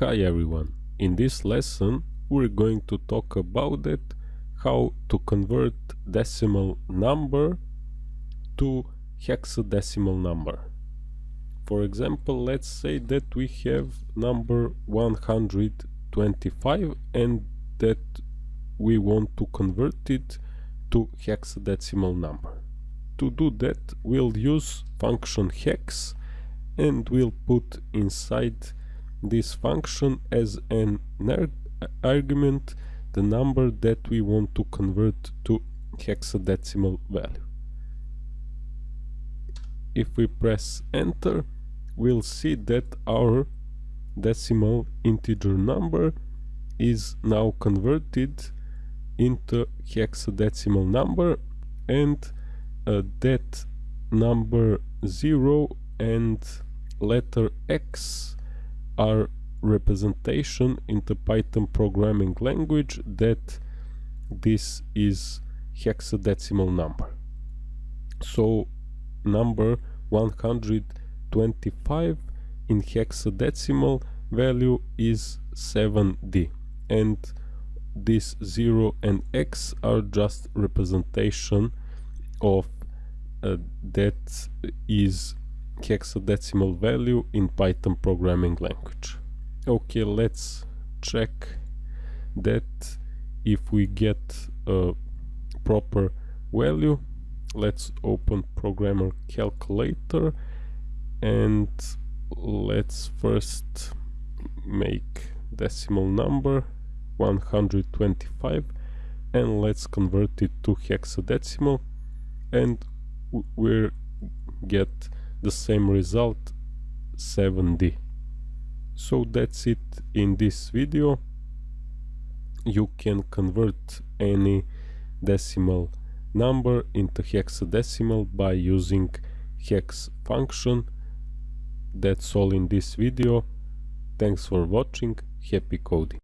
Hi everyone, in this lesson we're going to talk about it how to convert decimal number to hexadecimal number. For example, let's say that we have number 125 and that we want to convert it to hexadecimal number. To do that we'll use function hex and we'll put inside this function as an argument the number that we want to convert to hexadecimal value. If we press enter we'll see that our decimal integer number is now converted into hexadecimal number and uh, that number 0 and letter x are representation in the Python programming language that this is hexadecimal number. So number 125 in hexadecimal value is 7d and this 0 and x are just representation of uh, that is hexadecimal value in Python programming language. Okay, let's check that if we get a proper value. Let's open programmer calculator and let's first make decimal number 125 and let's convert it to hexadecimal and we get the same result 7D. So that's it in this video. You can convert any decimal number into hexadecimal by using hex function. That's all in this video. Thanks for watching. Happy coding.